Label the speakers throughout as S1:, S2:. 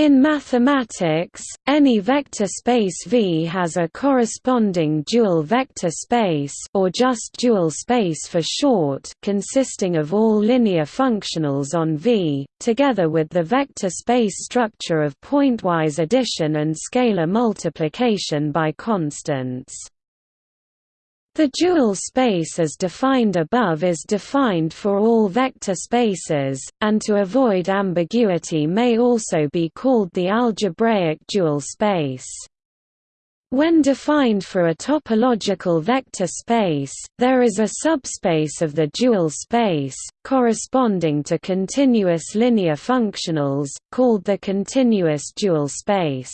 S1: In mathematics, any vector space V has a corresponding dual vector space or just dual space for short consisting of all linear functionals on V, together with the vector space structure of pointwise addition and scalar multiplication by constants. The dual space as defined above is defined for all vector spaces, and to avoid ambiguity may also be called the algebraic dual space. When defined for a topological vector space, there is a subspace of the dual space, corresponding to continuous linear functionals, called the continuous dual space.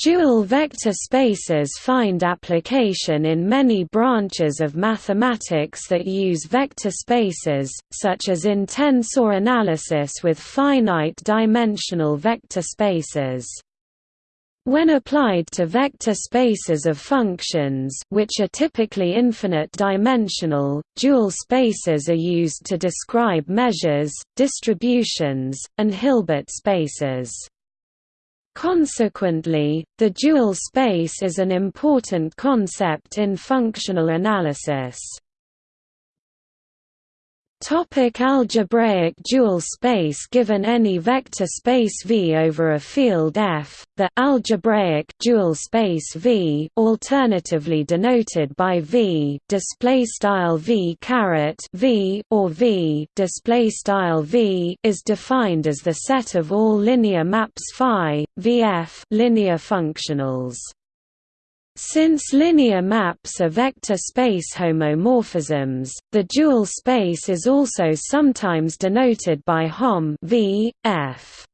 S1: Dual vector spaces find application in many branches of mathematics that use vector spaces, such as in tensor analysis with finite-dimensional vector spaces. When applied to vector spaces of functions which are typically infinite-dimensional, dual spaces are used to describe measures, distributions, and Hilbert spaces. Consequently, the dual space is an important concept in functional analysis. Topic algebraic dual space Given any vector space V over a field F, the algebraic dual space V, alternatively denoted by V, display style V caret V or V, display style V, is defined as the set of all linear maps phi VF linear functionals. Since linear maps are vector space homomorphisms, the dual space is also sometimes denoted by Hom v, f.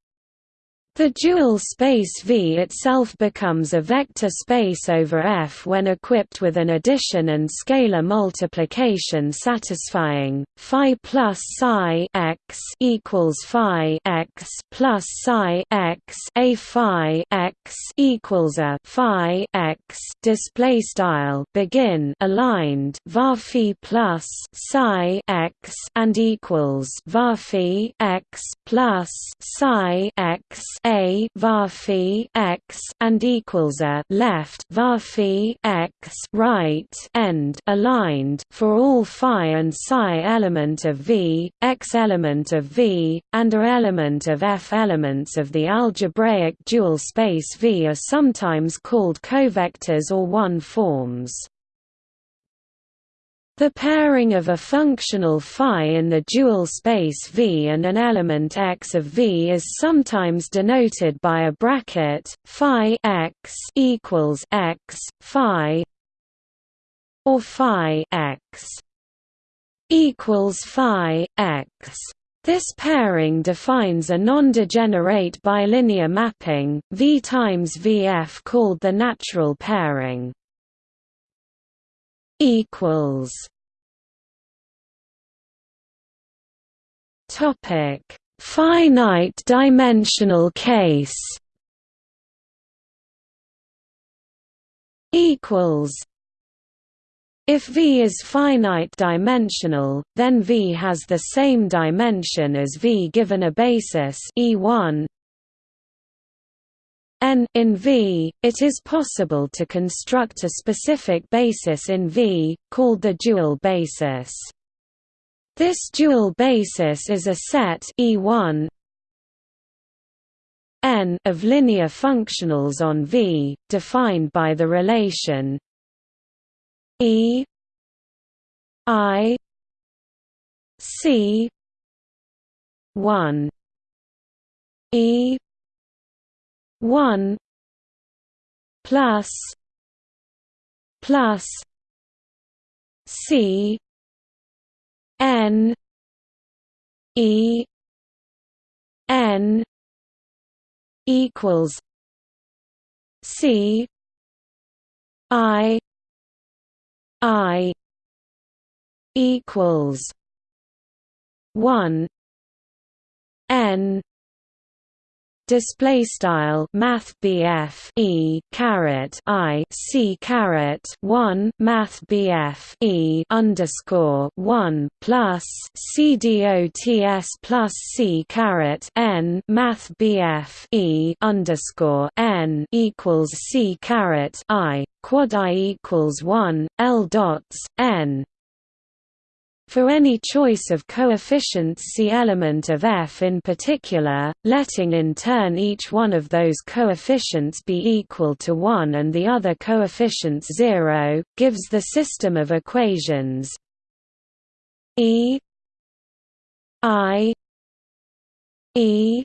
S1: The dual space V itself becomes a vector space over F when equipped with an addition and scalar multiplication satisfying phi plus psi x equals phi x plus psi x a phi x equals a phi x display style begin aligned var phi plus psi x and equals var phi x plus psi x a var x and equals a left var x right end aligned for all phi and psi element of V, x element of V, and a element of F elements of the algebraic dual space V are sometimes called covectors or one forms. The pairing of a functional phi in the dual space V and an element x of V is sometimes denoted by a bracket phi x equals x phi or phi x equals phi x. This pairing defines a non-degenerate bilinear mapping V times VF called the natural pairing equals. Topic. Finite dimensional case. Equals. If V is finite dimensional, then V has the same dimension as V given a basis E1 n in V, it is possible to construct a specific basis in V, called the dual basis. This dual basis is a set E1 n of linear functionals on V, defined by the relation E I C 1 E one plus plus C N E N equals C I I equals one N display style math BF E caret I C caret 1 math BF E underscore 1 plus C dots plus C caret N math BF E underscore N equals C caret I quad I equals 1 L dots N for any choice of coefficients C element of f in particular, letting in turn each one of those coefficients be equal to 1 and the other coefficients 0, gives the system of equations E I E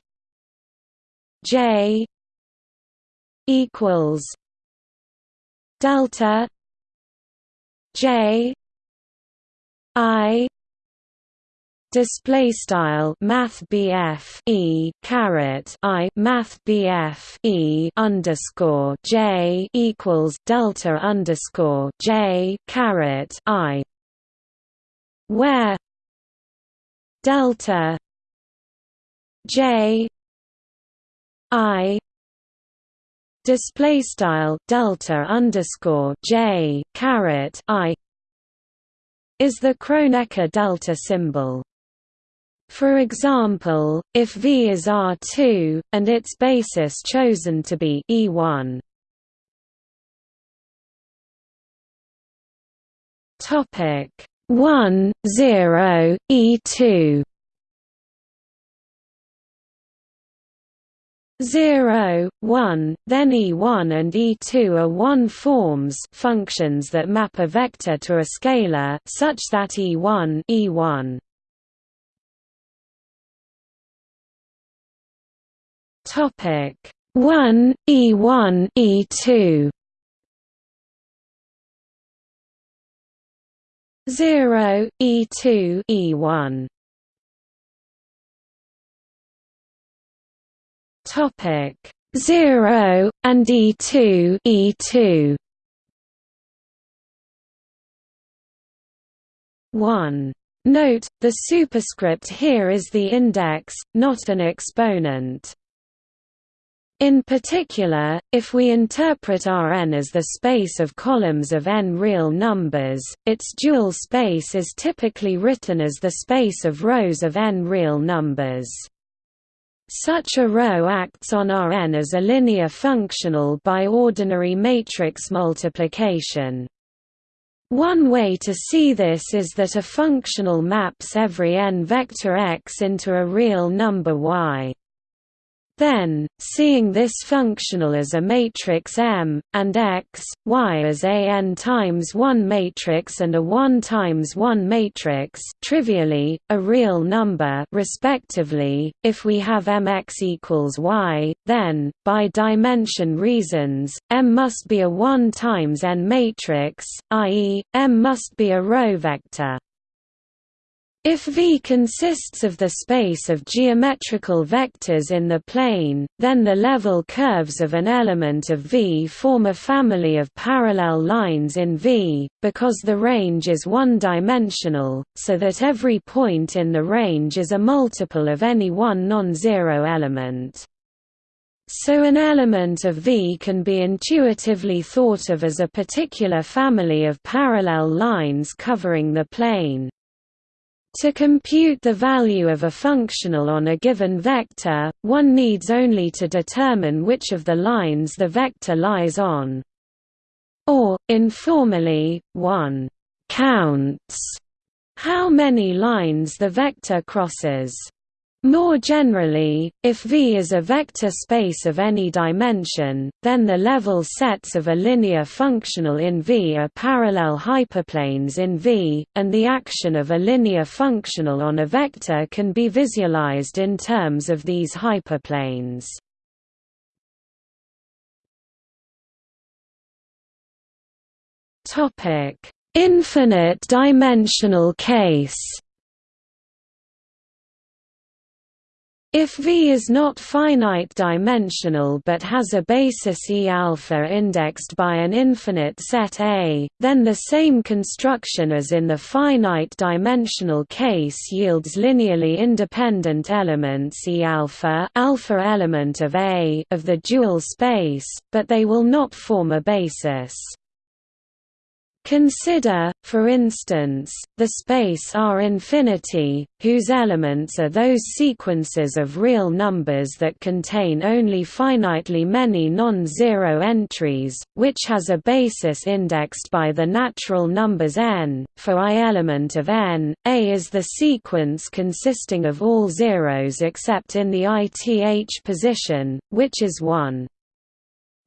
S1: J equals delta J I display style math BF E caret I math BF E underscore J equals delta underscore J caret I where delta J I display style delta underscore J caret I is the Kronecker delta symbol. For example, if V is R2, and its basis chosen to be E1. Topic 1 0 E2 0, 1, then E1 and E2 are one forms functions that map a vector to a scalar such that E1 E1 Topic. 1 E1 E2 0 E2 E1 Topic 0 and E2 E2 1 Note, the superscript here is the index, not an exponent. In particular, if we interpret Rn as the space of columns of n real numbers, its dual space is typically written as the space of rows of n real numbers. Such a row acts on Rn as a linear functional by ordinary matrix multiplication. One way to see this is that a functional maps every n vector x into a real number y. Then, seeing this functional as a matrix M, and X, Y as a n times 1 matrix and a 1 times 1 matrix trivially, a real number respectively, if we have Mx equals Y, then, by dimension reasons, M must be a 1 times n matrix, i.e., M must be a row vector. If V consists of the space of geometrical vectors in the plane, then the level curves of an element of V form a family of parallel lines in V, because the range is one-dimensional, so that every point in the range is a multiple of any one non-zero element. So an element of V can be intuitively thought of as a particular family of parallel lines covering the plane. To compute the value of a functional on a given vector, one needs only to determine which of the lines the vector lies on. Or, informally, one «counts» how many lines the vector crosses. More generally, if V is a vector space of any dimension, then the level sets of a linear functional in V are parallel hyperplanes in V, and the action of a linear functional on a vector can be visualized in terms of these hyperplanes. Infinite dimensional case If V is not finite dimensional but has a basis E alpha indexed by an infinite set A, then the same construction as in the finite dimensional case yields linearly independent elements E alpha, alpha element of A of the dual space, but they will not form a basis. Consider, for instance, the space R infinity, whose elements are those sequences of real numbers that contain only finitely many non-zero entries, which has a basis indexed by the natural numbers n. For i element of n, A is the sequence consisting of all zeros except in the ith position, which is 1.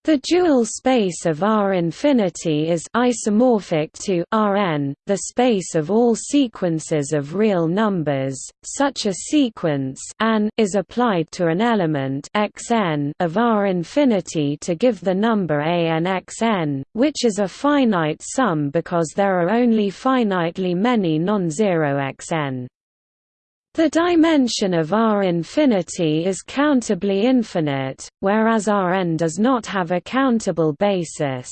S1: The dual space of R infinity is isomorphic to Rn, the space of all sequences of real numbers. Such a sequence an is applied to an element xn of R infinity to give the number an xn, which is a finite sum because there are only finitely many non-zero xn. The dimension of R infinity is countably infinite, whereas Rn does not have a countable basis.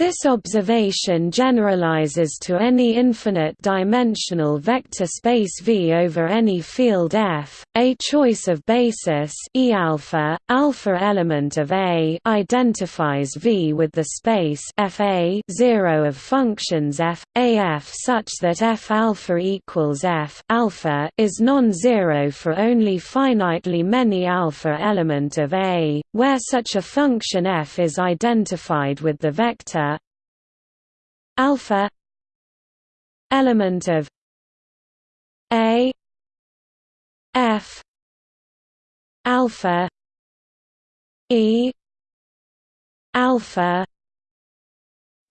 S1: This observation generalizes to any infinite-dimensional vector space V over any field F. A choice of basis E alpha, alpha element of A identifies V with the space FA 0 of functions f a f such that F alpha equals F alpha is non-zero for only finitely many alpha element of A, where such a function F is identified with the vector alpha element of a f alpha e alpha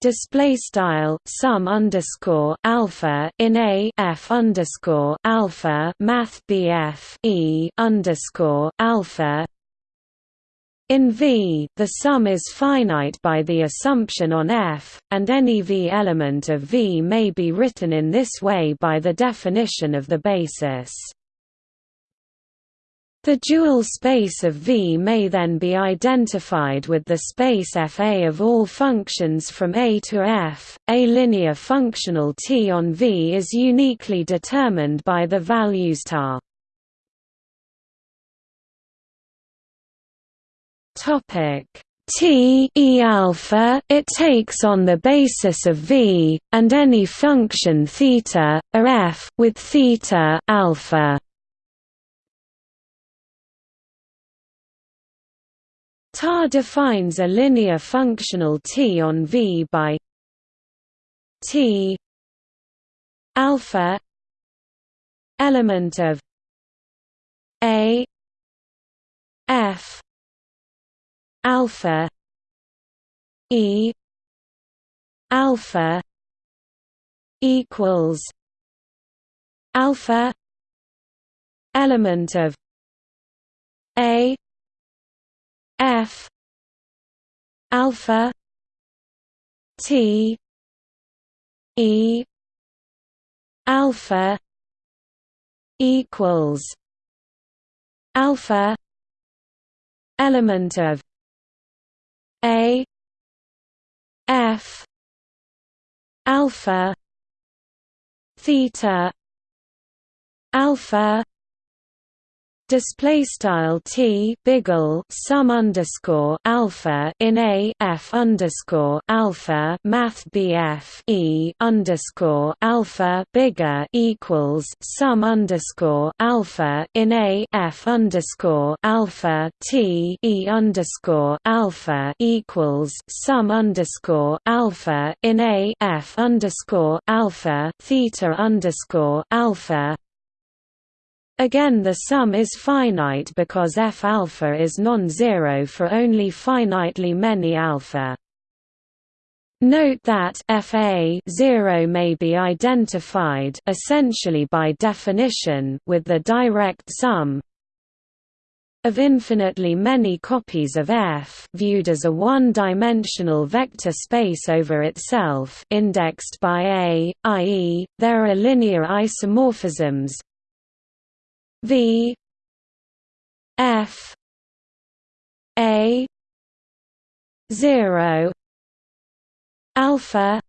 S1: display style sum underscore alpha in a f underscore alpha math bf e underscore alpha in V, the sum is finite by the assumption on F, and any V element of V may be written in this way by the definition of the basis. The dual space of V may then be identified with the space Fa of all functions from A to F. A linear functional T on V is uniquely determined by the values tar.
S2: Topic T e alpha it takes on the basis of V and any function theta a f with theta alpha.
S1: TAR defines a linear functional T on V by T alpha element of A F alpha e alpha equals alpha element of a f alpha t e alpha equals alpha element of a F alpha theta alpha display style t biggle sum underscore alpha in a f underscore alpha math bf e underscore alpha bigger equals sum underscore alpha in a f underscore alpha t e underscore alpha equals sum underscore alpha in a f underscore alpha theta underscore alpha Again the sum is finite because f alpha is non-zero for only finitely many alpha. Note that FA 0 may be identified essentially by definition with the direct sum of infinitely many copies of F viewed as a one-dimensional vector space over itself indexed by A, i.e., there are linear isomorphisms V F A zero alpha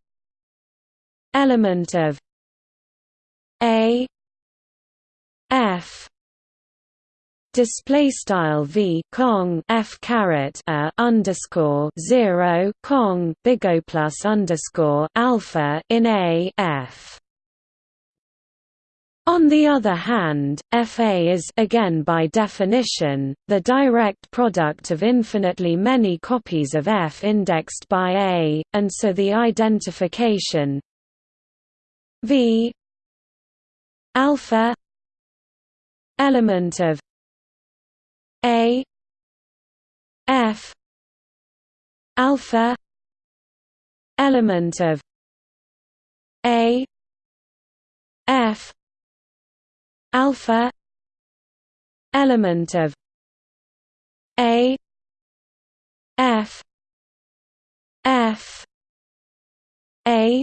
S1: element of A F display style v cong f caret a underscore zero cong big O plus underscore alpha in a f. On the other hand, Fa is again by definition, the direct product of infinitely many copies of F indexed by A, and so the identification V alpha element of a F alpha element of A alpha element of A F F A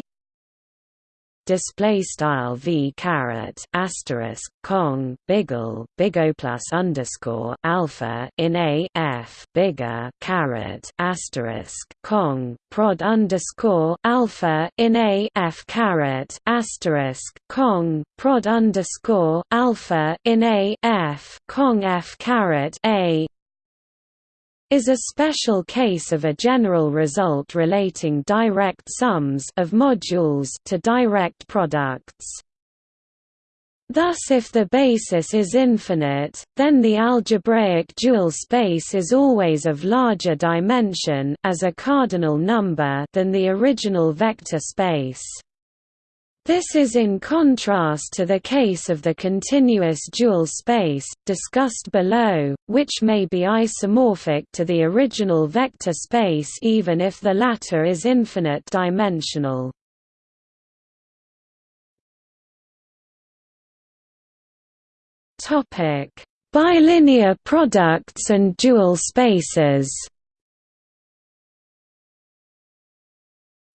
S1: display style v caret asterisk cong biggle big O plus underscore alpha in a f bigger caret asterisk cong prod underscore alpha in a f caret asterisk cong prod underscore alpha in a f cong f caret a is a special case of a general result relating direct sums of modules to direct products. Thus if the basis is infinite, then the algebraic dual space is always of larger dimension as a cardinal number than the original vector space. This is in contrast to the case of the continuous dual space, discussed below, which may be isomorphic to the original vector space even if the latter is infinite dimensional. Bilinear products and dual spaces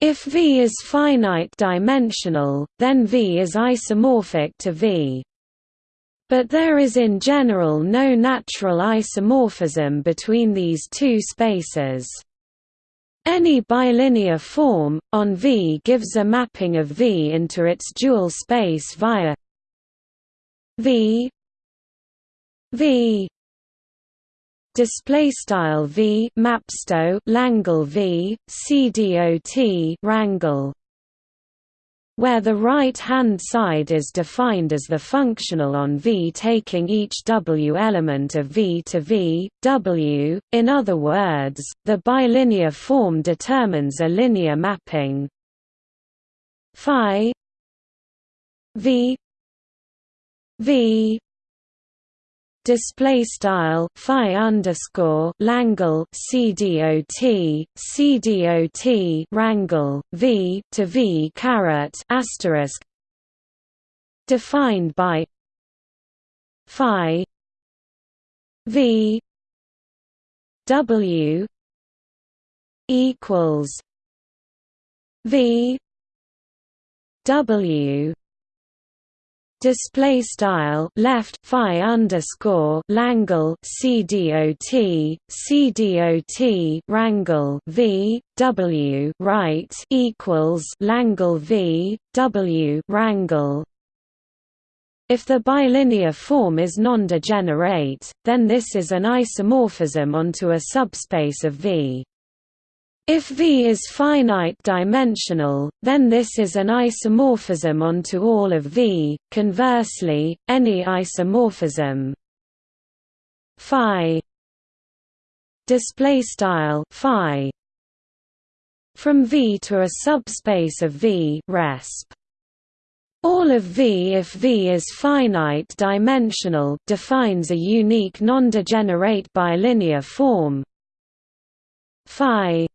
S1: If V is finite-dimensional, then V is isomorphic to V. But there is in general no natural isomorphism between these two spaces. Any bilinear form, on V gives a mapping of V into its dual space via V V display style v mapsto langle v cdot rangle where the right-hand side is defined as the functional on V taking each W element of V to V, W, in other words, the bilinear form determines a linear mapping. Phi V V display style phi underscore langle cdot cdot rangle v to v caret asterisk defined by phi v w equals v w display style left phi underscore langle cdot cdot rangle v w right equals langle v w rangle if the bilinear form is non-degenerate, then this is an isomorphism onto a subspace of V. If V is finite-dimensional, then this is an isomorphism onto all of V. Conversely, any isomorphism. Phi. Display style phi. From V to a subspace of V resp. All of V if V is finite-dimensional defines a unique non-degenerate bilinear form. Phi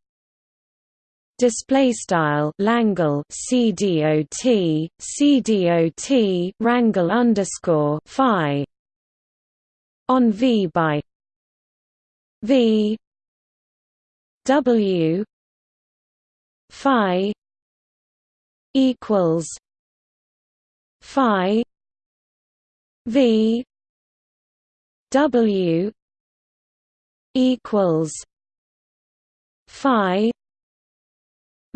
S1: display style Langle CDOT CDOT rangle underscore Phi. On V by V W Phi equals Phi V W equals Phi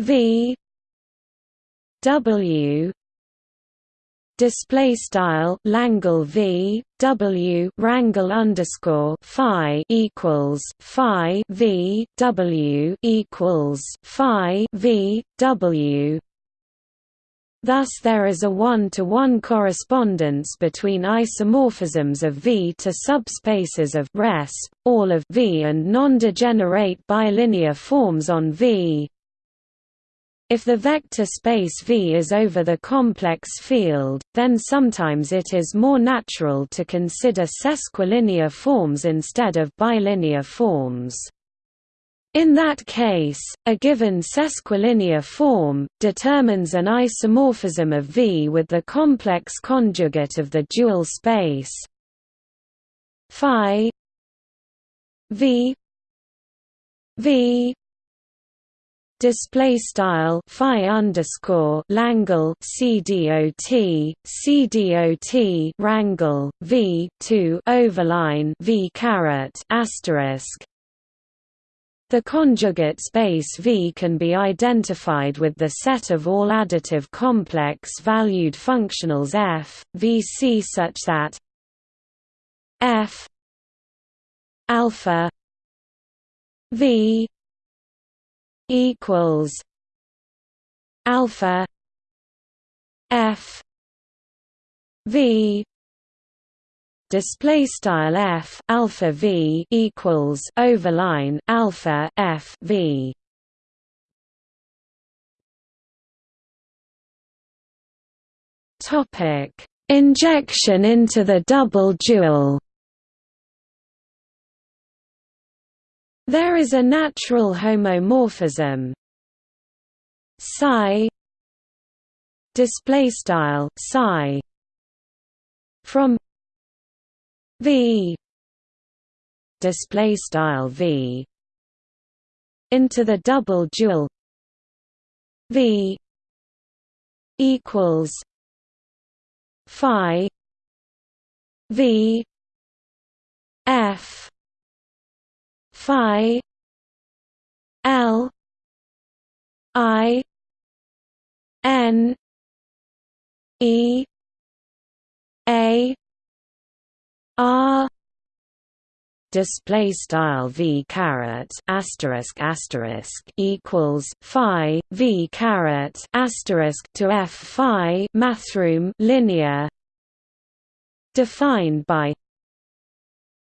S1: V W display style Langle V W rangle underscore Phi equals Phi V W equals Phi V W Thus there is a one-to-one -one correspondence between isomorphisms of V to subspaces of resp, all of V and non-degenerate bilinear forms on V. If the vector space V is over the complex field, then sometimes it is more natural to consider sesquilinear forms instead of bilinear forms. In that case, a given sesquilinear form, determines an isomorphism of V with the complex conjugate of the dual space phi V V display style phi underscore Langle CDOT CDOT rangle V two overline V caret asterisk. The conjugate space V can be identified with the set of all additive complex valued functionals f, Vc such that f alpha V equals alpha f v display style f alpha v equals overline alpha f v. Topic injection into the double dual There is a natural homomorphism. Psi. Display style psi. From v. Display style v. Into the double dual. V. Equals phi v f phi l i n e a r. Display style v caret asterisk asterisk equals phi v caret asterisk to f phi mathrm linear. Defined by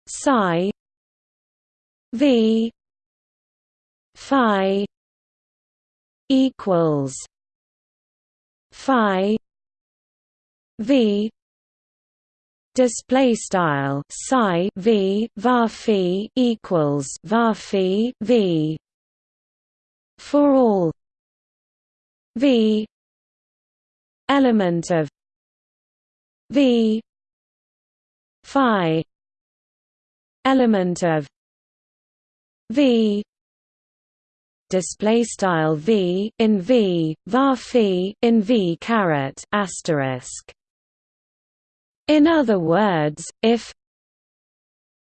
S1: psi V Phi equals Phi V display style psi v var phi equals var phi v for all v element of v phi element of v. Display style v in v var phi in v caret asterisk. In other words if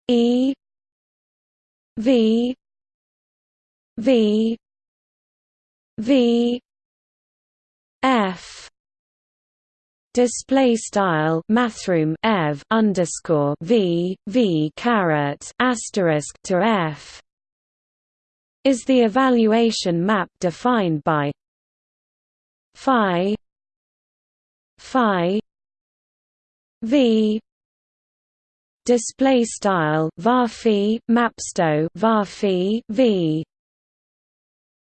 S1: e v v v f display style mathrm ev underscore v v caret asterisk to f is the evaluation map defined by phi phi v display style var mapsto var v.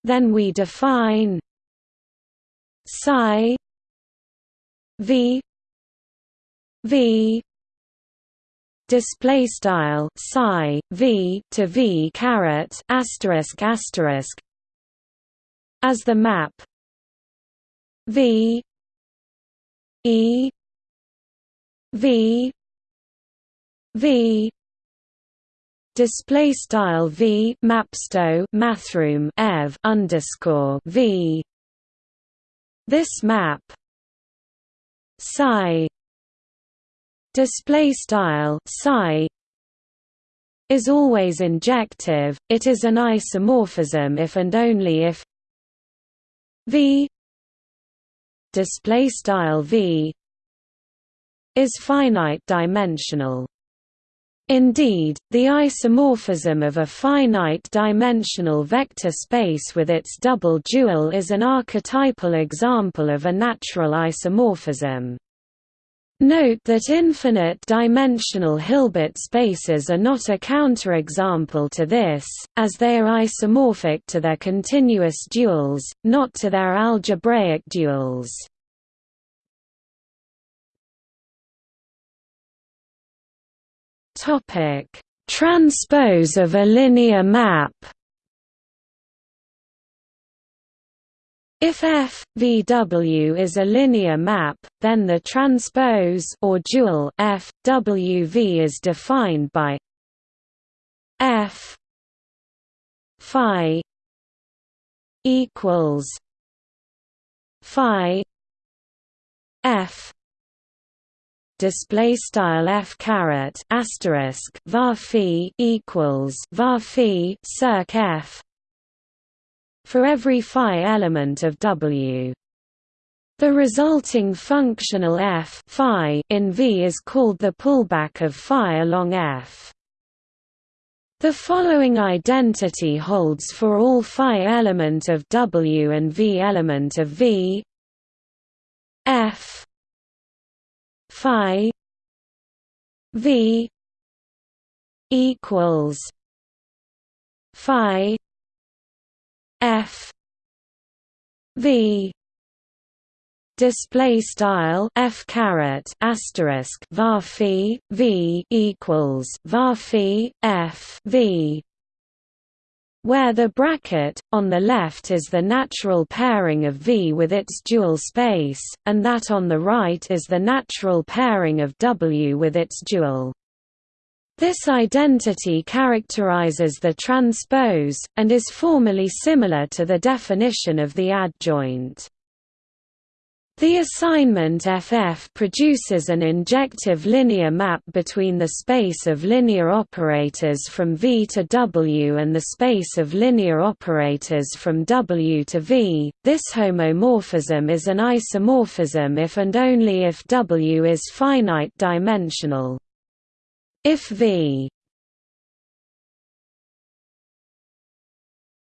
S1: Then we define psi v v display style psi v to v caret asterisk asterisk as the map v e v v display style v mapsto mathrm ev underscore v. This map psi display style psi is always injective, it is an isomorphism if and only if V display style V is finite dimensional. Indeed, the isomorphism of a finite-dimensional vector space with its double dual is an archetypal example of a natural isomorphism. Note that infinite-dimensional Hilbert spaces are not a counterexample to this, as they are isomorphic to their continuous duals, not to their algebraic duals. Transpose of a linear map If F VW is a linear map, then the transpose or dual F WV is defined by F phi equals phi F display style f caret asterisk var equals var circ f for every phi element of W. The resulting functional f phi in V is called the pullback of phi along f. The following identity holds for all phi element of W and V element of V. F. Phi. V. Equals. Phi V display style f caret asterisk var v equals var f v where the bracket, on the left is the natural pairing of V with its dual space, and that on the right is the natural pairing of W with its dual. This identity characterizes the transpose, and is formally similar to the definition of the adjoint. The assignment FF produces an injective linear map between the space of linear operators from V to W and the space of linear operators from W to V. This homomorphism is an isomorphism if and only if W is finite dimensional. If V.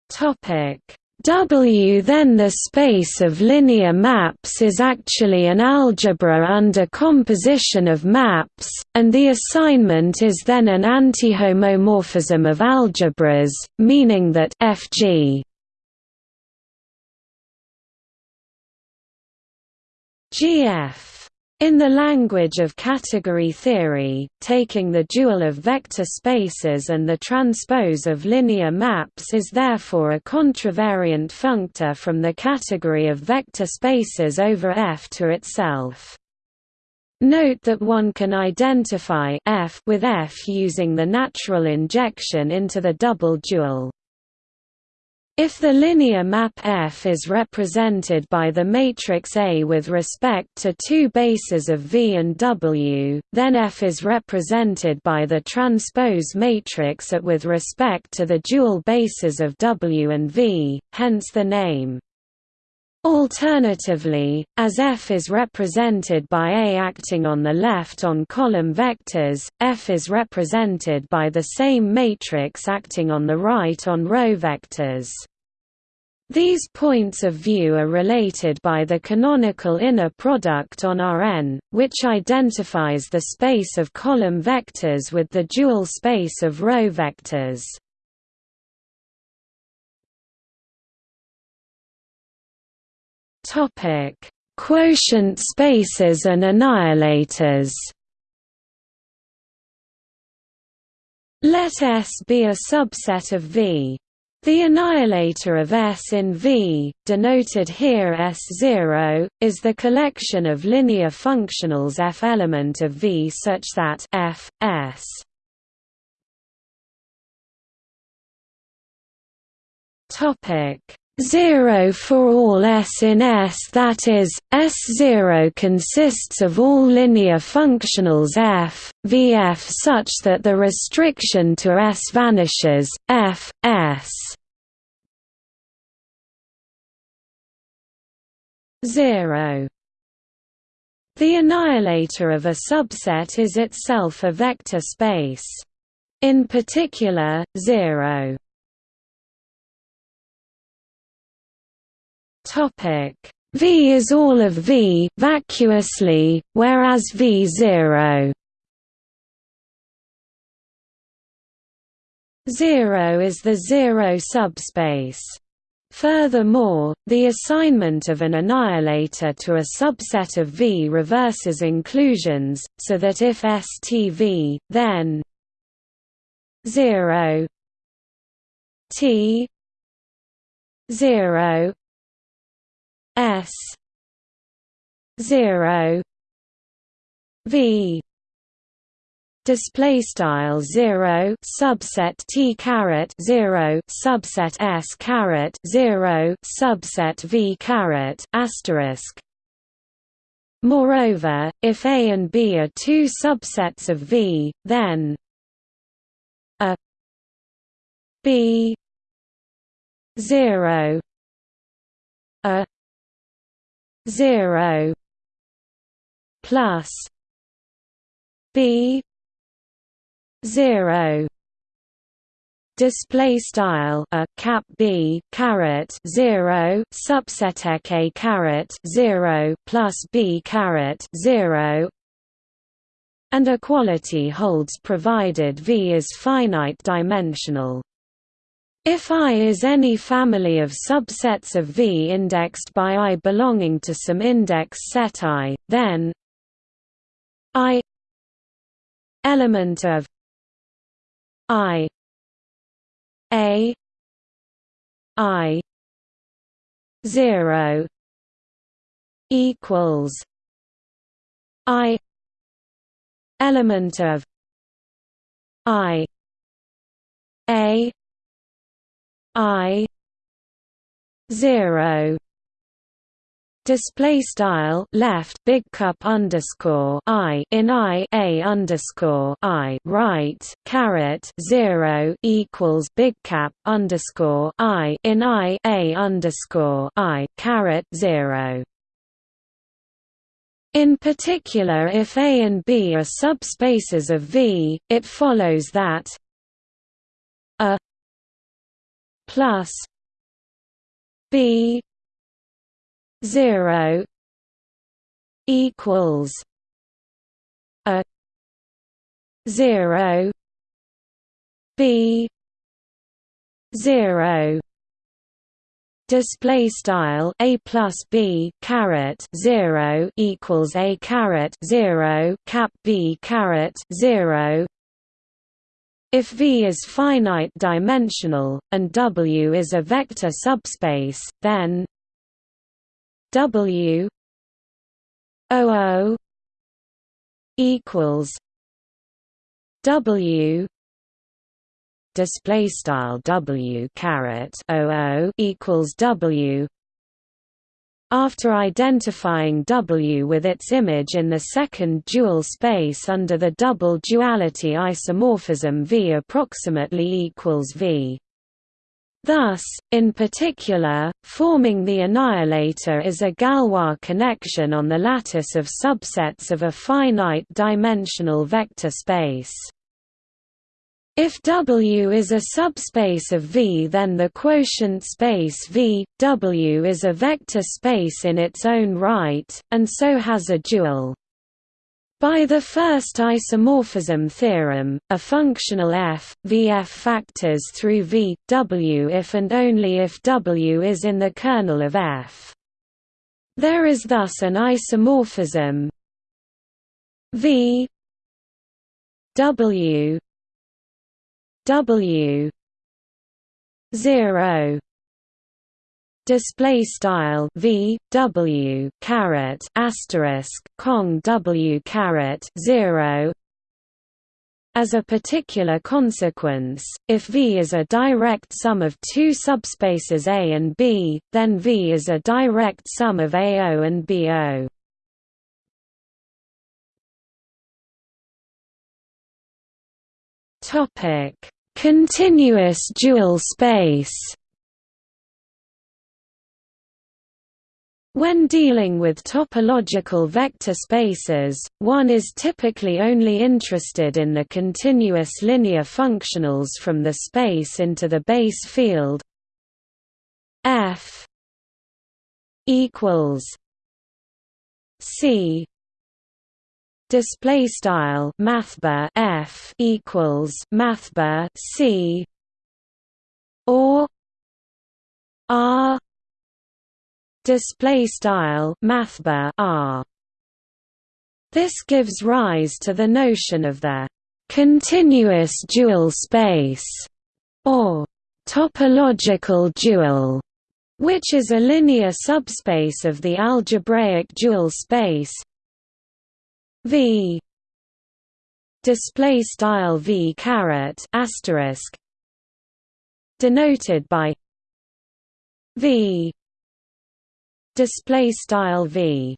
S1: Topic. W then the space of linear maps is actually an algebra under composition of maps, and the assignment is then an antihomomorphism of algebras, meaning that Fg GF in the language of category theory, taking the dual of vector spaces and the transpose of linear maps is therefore a contravariant functor from the category of vector spaces over F to itself. Note that one can identify F with F using the natural injection into the double dual. If the linear map F is represented by the matrix A with respect to two bases of V and W, then F is represented by the transpose matrix at with respect to the dual bases of W and V, hence the name. Alternatively, as F is represented by A acting on the left on column vectors, F is represented by the same matrix acting on the right on row vectors. These points of view are related by the canonical inner product on Rn, which identifies the space of column vectors with the dual space of row vectors. Topic: Quotient spaces and annihilators. Let S be a subset of V. The annihilator of S in V, denoted here S0, is the collection of linear functionals F element of V such that F, S 0 for all S in S that is, S0 consists of all linear functionals f, Vf such that the restriction to S vanishes, f, S 0. The annihilator of a subset is itself a vector space. In particular, 0 Topic V is all of V vacuously, whereas V0 0 is the zero subspace. Furthermore, the assignment of an annihilator to a subset of V reverses inclusions, so that if STV, then 0 T 0 S zero V display style 0 subset t caret 0 subset s caret 0 subset v caret asterisk. Moreover, if A and B are two subsets of V, then a B 0 a 0 plus b 0 display style a cap b caret 0 subset a caret 0 plus b caret 0 and equality holds provided V is finite dimensional if I is any family of subsets of V indexed by I belonging to some index set I, then I element of I A I zero equals I element of I A I zero display style left big cup underscore I in I a underscore I right caret zero equals big cap underscore I in I a underscore I caret zero. In particular if A and B are subspaces of V, it follows that plus B zero equals a zero B zero display style a plus b caret 0 equals a caret 0 cap b caret 0 if V is finite dimensional, and W is a vector subspace, then W O equals W display style W caret O equals W after identifying W with its image in the second dual space under the double duality isomorphism V approximately equals V. Thus, in particular, forming the annihilator is a Galois connection on the lattice of subsets of a finite-dimensional vector space. If W is a subspace of V then the quotient space V, W is a vector space in its own right, and so has a dual. By the first isomorphism theorem, a functional f, Vf factors through V, W if and only if W is in the kernel of f. There is thus an isomorphism V W W zero display style v w caret asterisk cong w caret zero As a particular consequence, if V is a direct sum of two subspaces A and B, then V is a direct sum of AO and BO.
S2: Topic: Continuous dual space. When dealing with topological vector spaces, one is typically only interested in the continuous linear functionals from the space into the base field f equals c display style mathbar f equals mathbar c or r display style mathbar r. This gives rise to the notion of the continuous dual space or topological dual, which is a linear subspace of the algebraic dual space V. Display style V caret asterisk. Denoted by V. Display style v.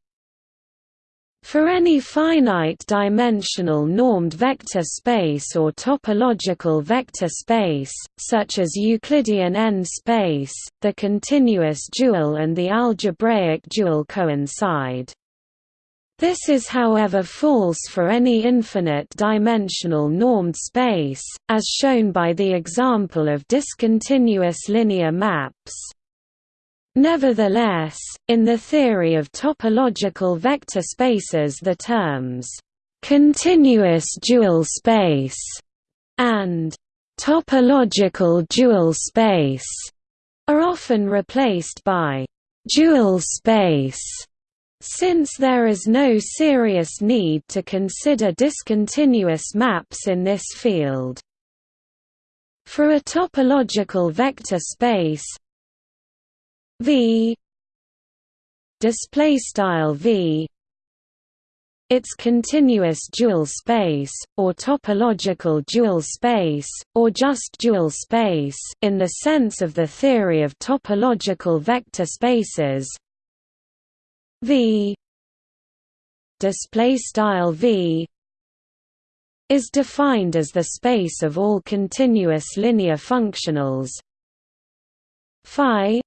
S2: For any finite-dimensional normed vector space or topological vector space, such as Euclidean n-space, the continuous dual and the algebraic dual coincide. This is however false for any infinite-dimensional normed space, as shown by the example of discontinuous linear maps. Nevertheless, in the theory of topological vector spaces the terms, "...continuous dual space", and "...topological dual space", are often replaced by "...dual space", since there is no serious need to consider discontinuous maps in this field. For a topological vector space, V V its continuous dual space, or topological dual space, or just dual space in the sense of the theory of topological vector spaces V. Display style V is defined as the space of all continuous linear functionals. Phi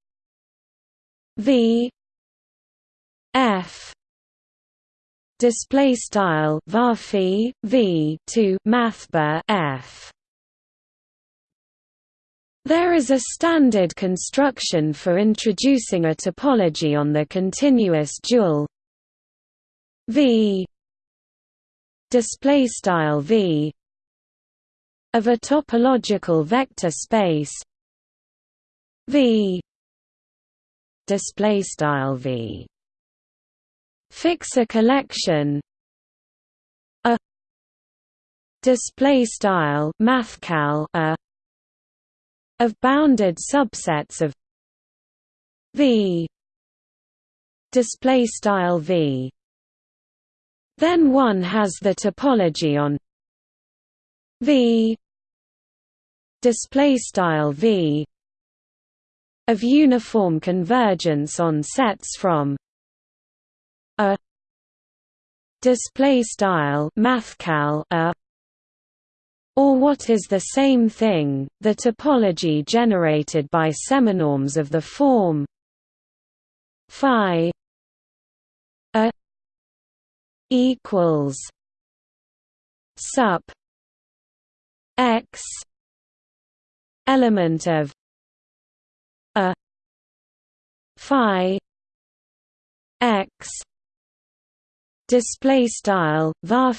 S2: V F display style var v to mathbar F there is a standard construction for introducing a topology on the continuous dual V. Display style V. Of a topological vector space. V. Display style v. Fix a collection. A. Display style mathcal a of bounded subsets of v. Display style v. Then one has the topology on v. Display style v. Of uniform convergence on sets from a. Display style mathcal a or what is the same thing, the topology generated by seminorms of the form phi a equals sup x element of a phi x display style var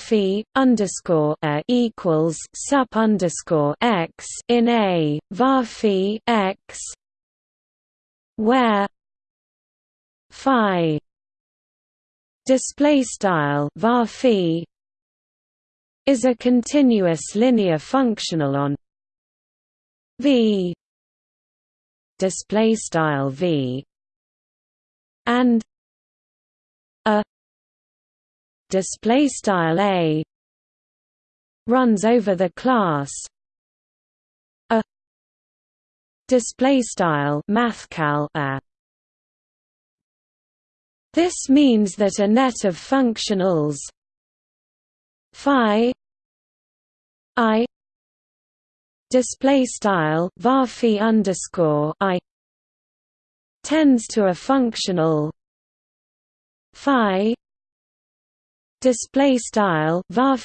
S2: underscore a equals sup underscore x in a var x where phi display style var is a continuous linear functional on v display style v and a display style a
S1: runs over the class. A display style mathcal a. This means that a net of functionals phi i display style var underscore i tends to a functional phi display style var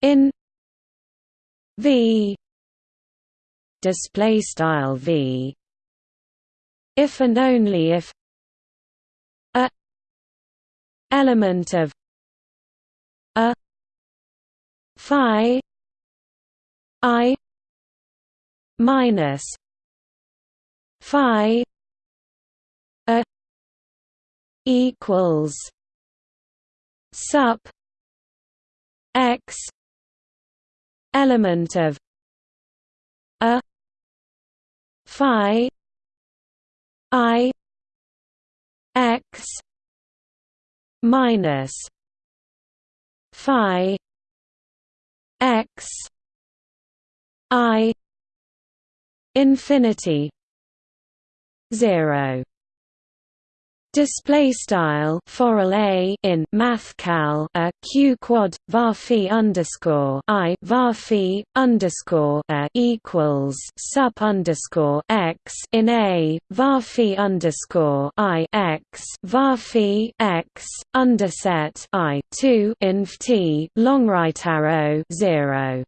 S1: in v display style v if and only if a element of a phi i minus phi a equals sup x element of a phi i x minus phi x i infinity 0 display style foral a in mathcal a q quad var underscore i var underscore a equals sup underscore x in a var underscore i x var x underset i 2 inf t long right arrow 0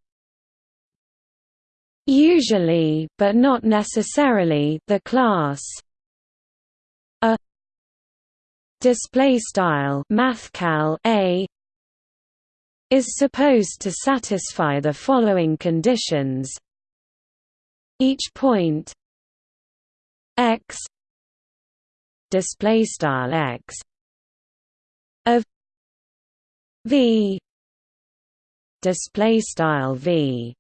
S1: Usually, but not necessarily, the class display style mathcal a is supposed to satisfy the following conditions. Each point x display style x of v display style v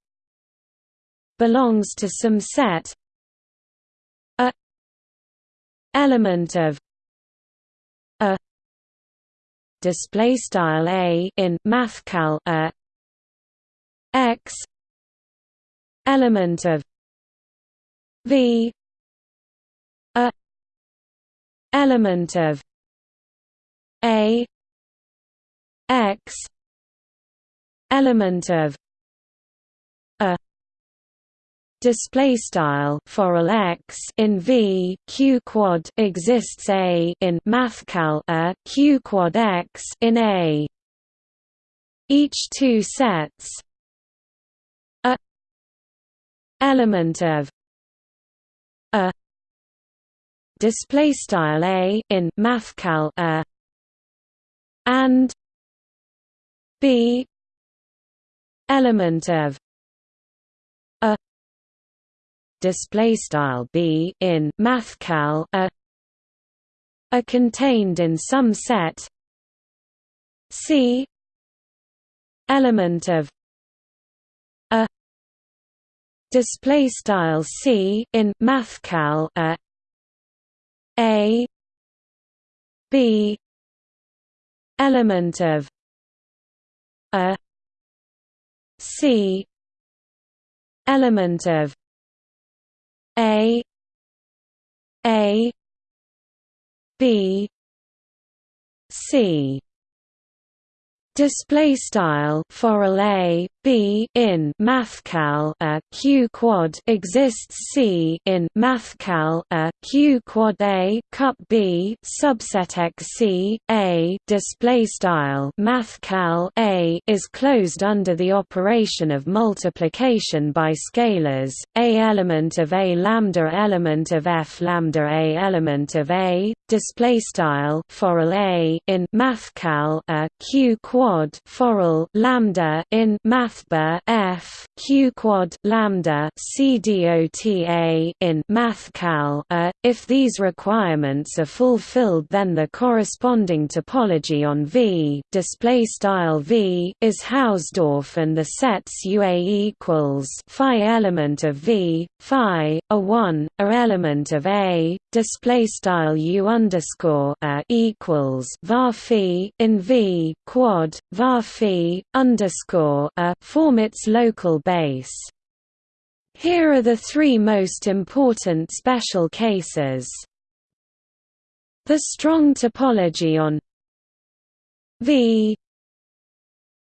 S1: belongs to some set a element of display style a in mathcal a x element of v a element of a x element of display style foral x in v q quad exists a in mathcal a q quad x in a. Each two sets a element of a display style a in mathcal a and b element of display style b in mathcal a are contained in some set c element of a display style c in mathcal a a b element of a c element of a A B C display style foral a b in mathcal a q quad exists c in mathcal a q quad a cup b subset x c a. Display style mathcal a is closed under the operation of multiplication by scalars a element of a lambda element of f lambda a element of a. Display style foral a in mathcal a q quad quad foral lambda in mathba f q quad lambda cdota in mathcal a. If these requirements are fulfilled, then the corresponding topology on V display style V is Hausdorff, and the sets UA equals phi element of V, phi a one, a element of A display style U underscore a equals var in V quad dot var phi underscore a form its local base. Here are the three most important special cases. The strong topology on V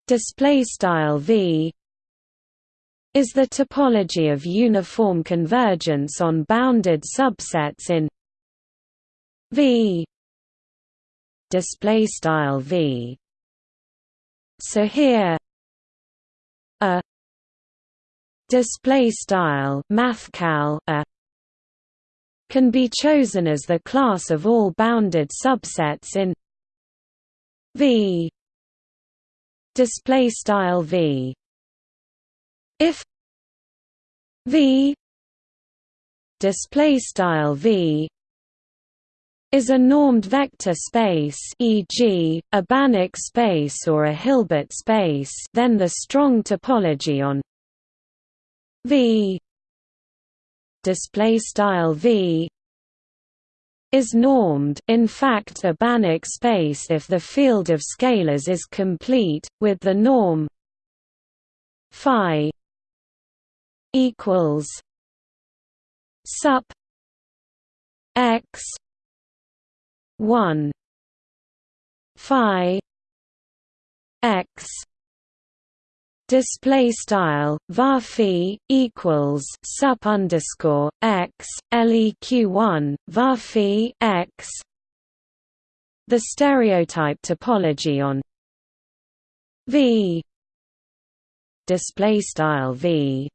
S1: display style V is the topology of uniform convergence on bounded subsets in V display style V so here a display style mathcal a can be chosen as the class of all bounded subsets in V. Display style V. If V. Display style V is a normed vector space e.g., a Banach space or a Hilbert space then the strong topology on V display style V is normed in fact a Banach space if the field of scalars is complete with the norm phi equals sup x 1 phi x display style var equals sup underscore x leq one var x. The stereotype topology on V display style V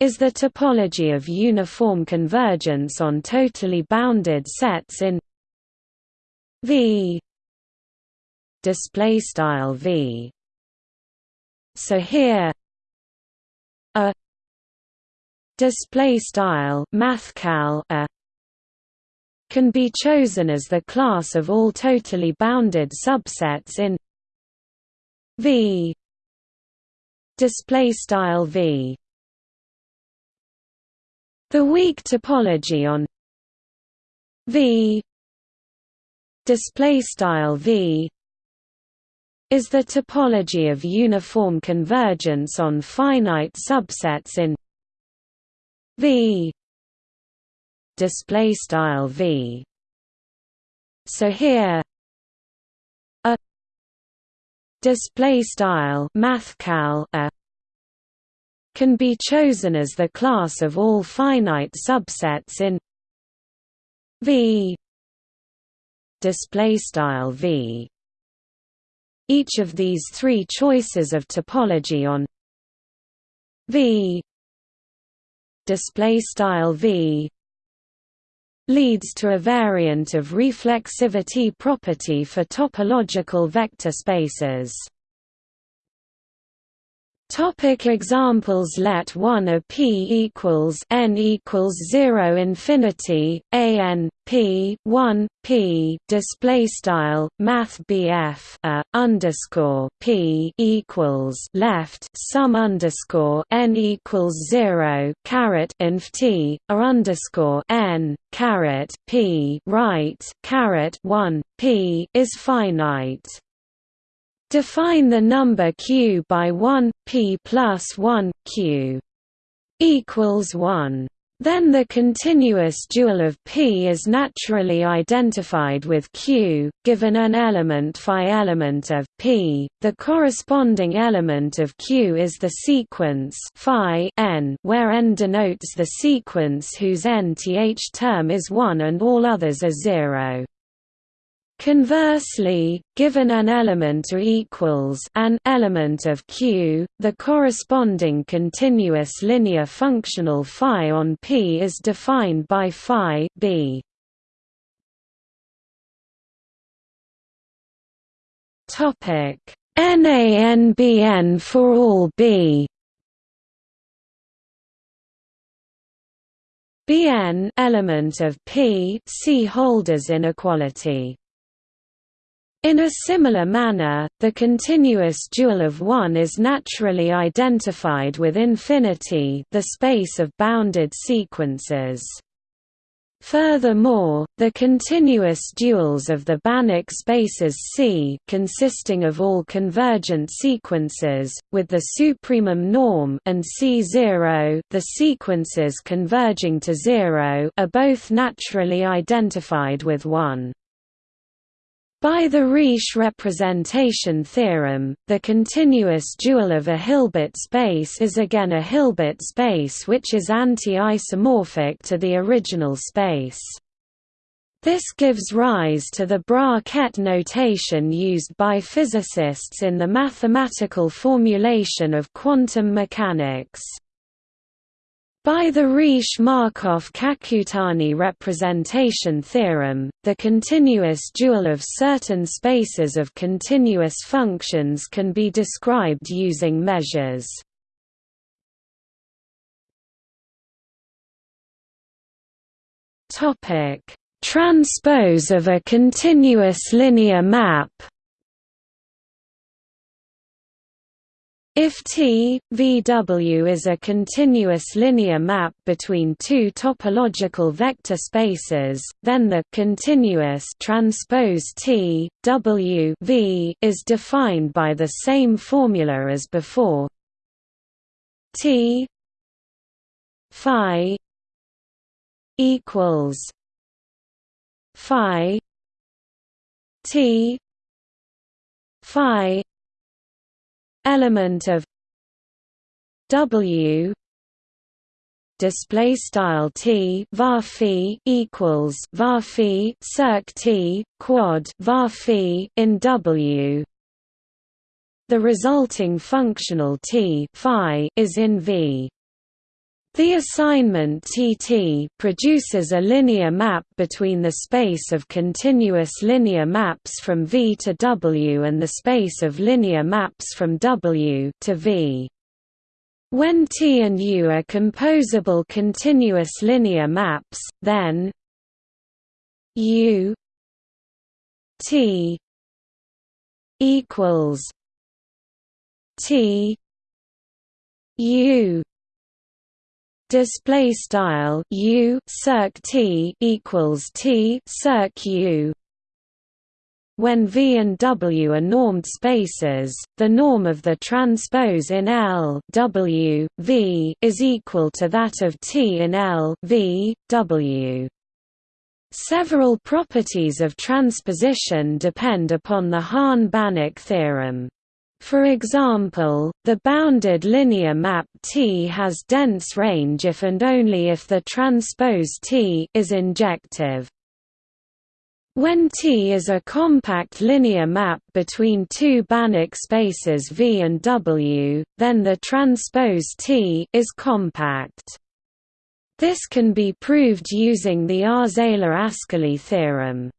S1: is the topology of uniform convergence on totally bounded sets in V. Display style V. So here a display style mathcal a can be chosen as the class of all totally bounded subsets in V. Display style V. The weak topology on V display style V is the topology of uniform convergence on finite subsets in V. Display style V. So here a display style mathcal a can be chosen as the class of all finite subsets in V display style V each of these three choices of topology on V display style V leads to a variant of reflexivity property for topological vector spaces. Topic examples Let one a p equals n equals zero infinity a n p one p display style Math BF a underscore p equals left sum underscore n equals zero caret inf t a underscore n caret p right caret one p is finite. Define the number q by 1 p plus 1 q equals 1. Then the continuous dual of P is naturally identified with Q, given an element phi element of P. The corresponding element of Q is the sequence phi n, where n denotes the sequence whose nth term is 1 and all others are 0. Conversely, given an element or equals an element of Q, the corresponding continuous linear functional phi on P is defined by phi b. Topic NANBN for all B Bn element of P see Holder's inequality in a similar manner, the continuous dual of 1 is naturally identified with infinity the space of bounded sequences. Furthermore, the continuous duals of the Banach spaces C consisting of all convergent sequences, with the supremum norm and C0 the sequences converging to zero are both naturally identified with 1. By the Riesz representation theorem, the continuous dual of a Hilbert space is again a Hilbert space which is anti-isomorphic to the original space. This gives rise to the Bra-Ket notation used by physicists in the mathematical formulation of quantum mechanics. By the Riesz-Markov-Kakutani representation theorem, the continuous dual of certain spaces of continuous functions can be described using measures. Transpose of a continuous linear map If T, VW is a continuous linear map between two topological vector spaces, then the continuous transpose T, W v is defined by the same formula as before. T phi equals phi T phi element of W display style T var equals var circ T quad var in W. The resulting functional T phi is in V the assignment Tt produces a linear map between the space of continuous linear maps from V to W and the space of linear maps from W to V. When T and U are composable continuous linear maps, then U T equals T U display style u circ t equals t circ u when V and W are normed spaces, the norm of the transpose in L w, v is equal to that of T in L v, w. Several properties of transposition depend upon the Hahn-Banach theorem. For example, the bounded linear map T has dense range if and only if the transpose T is injective. When T is a compact linear map between two Banach spaces V and W, then the transpose T is compact. This can be proved using the Arzela-Ascoli theorem.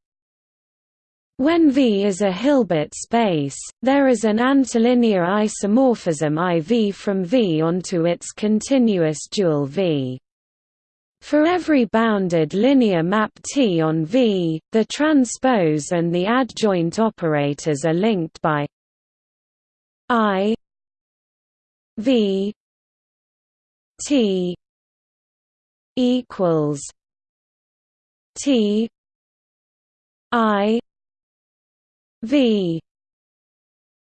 S1: When V is a Hilbert space, there is an antilinear isomorphism IV from V onto its continuous dual V. For every bounded linear map T on V, the transpose and the adjoint operators are linked by I V T equals T I V.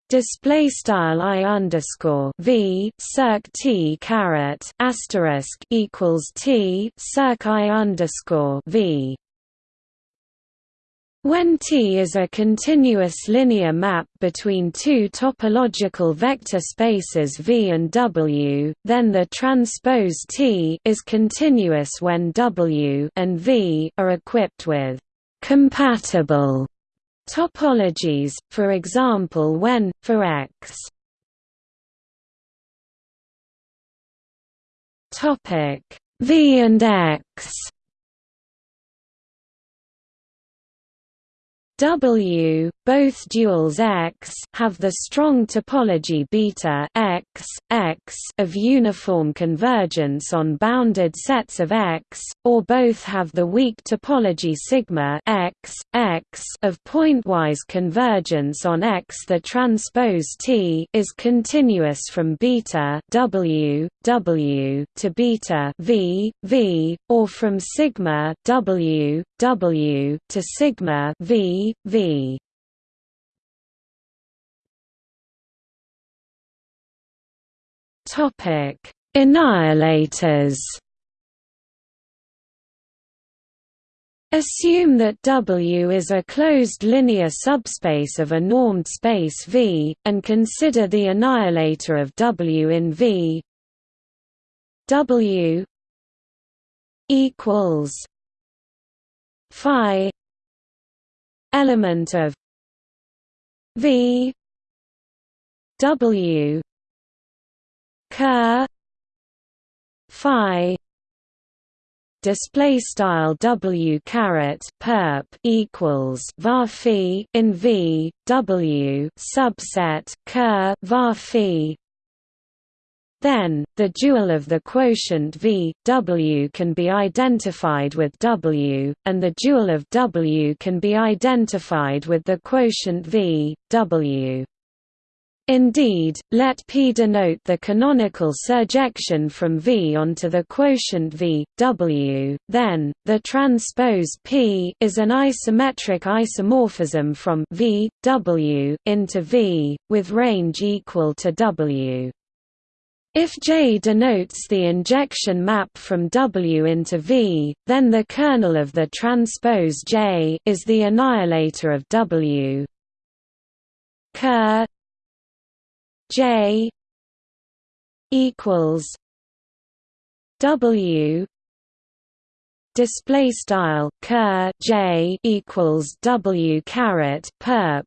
S1: Display style I underscore V. Circ T caret asterisk equals T circ I underscore V. When T is a continuous linear map between two topological vector spaces V and W, then the transpose T is continuous when W and V are equipped with compatible Topologies, for example when, for X. V and X W, both duals X have the strong topology beta X, X of uniform convergence on bounded sets of X, or both have the weak topology sigma X, X of pointwise convergence on X. The transpose T is continuous from beta W, W to beta V, V, or from sigma W, W to sigma V, V.
S2: Topic: Annihilators. Assume that W is a closed linear subspace of a normed space V, and consider the annihilator of W in V W equals phi element of V W ker phi display style w caret perp equals var phi in v w subset ker var phi then, the dual of the quotient V, W can be identified with W, and the dual of W can be identified with the quotient V, W. Indeed, let P denote the canonical surjection from V onto the quotient V, W, then, the transpose P is an isometric isomorphism from V, W into V, with range equal to W. If J denotes the injection map from W into V, then the kernel of the transpose J is the annihilator of W. Ker J equals W display style ker J equals W caret perp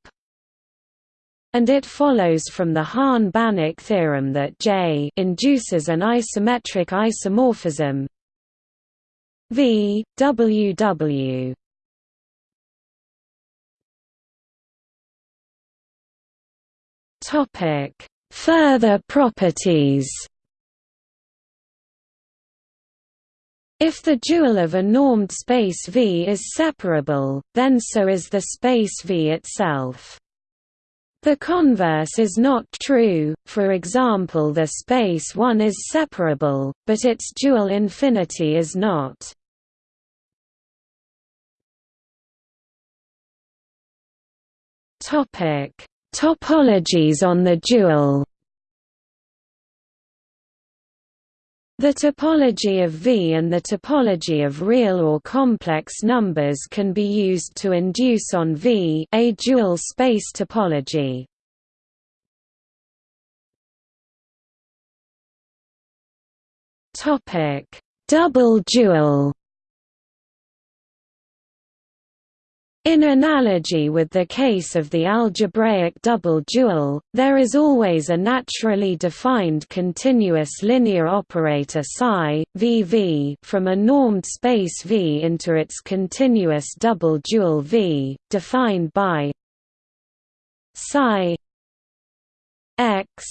S2: and it follows from the Hahn-Banach theorem that J induces an isometric isomorphism. V W W. Topic. Further properties. If the dual of a normed space V is separable, then so is the space V itself. The converse is not true, for example the space 1 is separable, but its dual infinity is not. Topologies on the dual The topology of V and the topology of real or complex numbers can be used to induce on V a dual space topology. Topic: Double dual In analogy with the case of the algebraic double dual, there is always a naturally defined continuous linear operator psi VV from a normed space V into its continuous double dual V, defined by psi x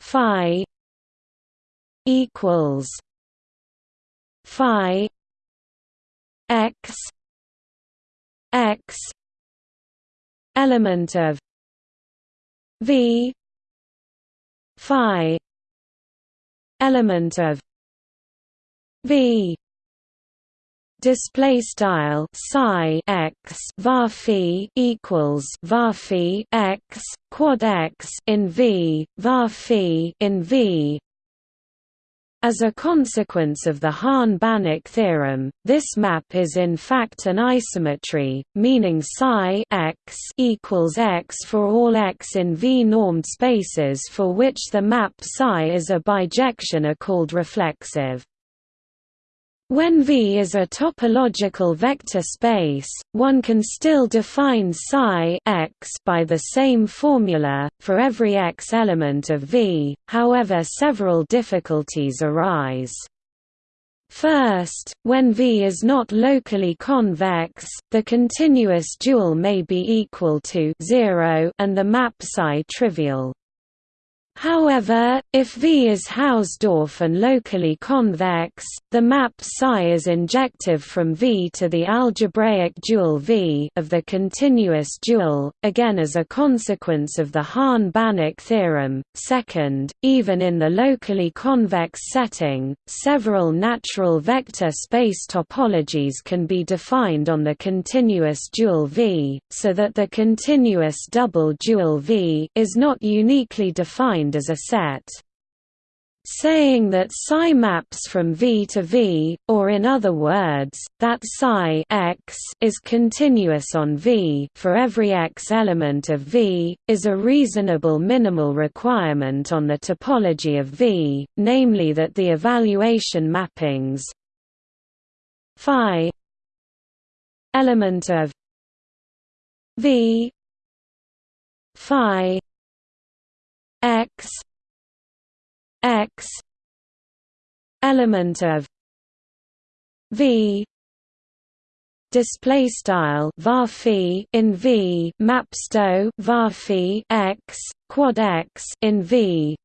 S2: phi equals phi x x element of v phi element of v display style psi x var phi equals var phi x quad x in v var phi in v as a consequence of the Hahn-Banach theorem, this map is in fact an isometry, meaning psi x equals x for all x in V-normed spaces for which the map psi is a bijection are called reflexive. When V is a topological vector space, one can still define psi x by the same formula, for every x element of V, however several difficulties arise.
S1: First, when V is not locally convex, the continuous dual may be equal to 0 and the map psi trivial. However, if V is Hausdorff and locally convex, the map psi is injective from V to the algebraic dual V of the continuous dual, again as a consequence of the Hahn-Banach theorem. Second, even in the locally convex setting, several natural vector space topologies can be defined on the continuous dual V, so that the continuous double dual V is not uniquely defined defined as a set. Saying that psi maps from V to V, or in other words, that psi x is continuous on V for every x element of V, is a reasonable minimal requirement on the topology of V, namely that the evaluation mappings phi element of V phi x x element of v display style var in v mapsto var x quad x in v.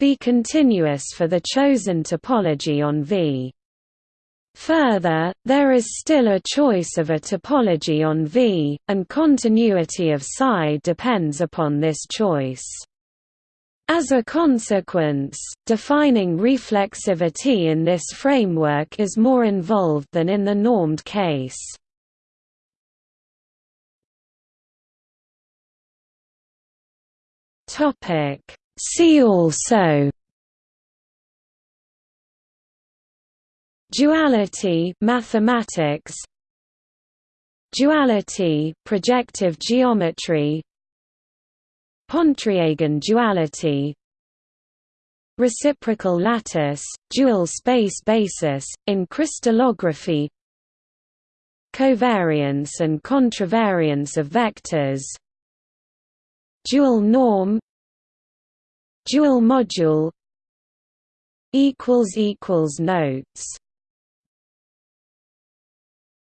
S1: Be continuous for the chosen topology on v Further, there is still a choice of a topology on V, and continuity of psi depends upon this choice. As a consequence, defining reflexivity in this framework is more involved than in the normed case. See also Duality mathematics Duality projective geometry Pontryagin duality Reciprocal lattice, dual space basis, in crystallography Covariance and contravariance of vectors Dual norm Dual module Notes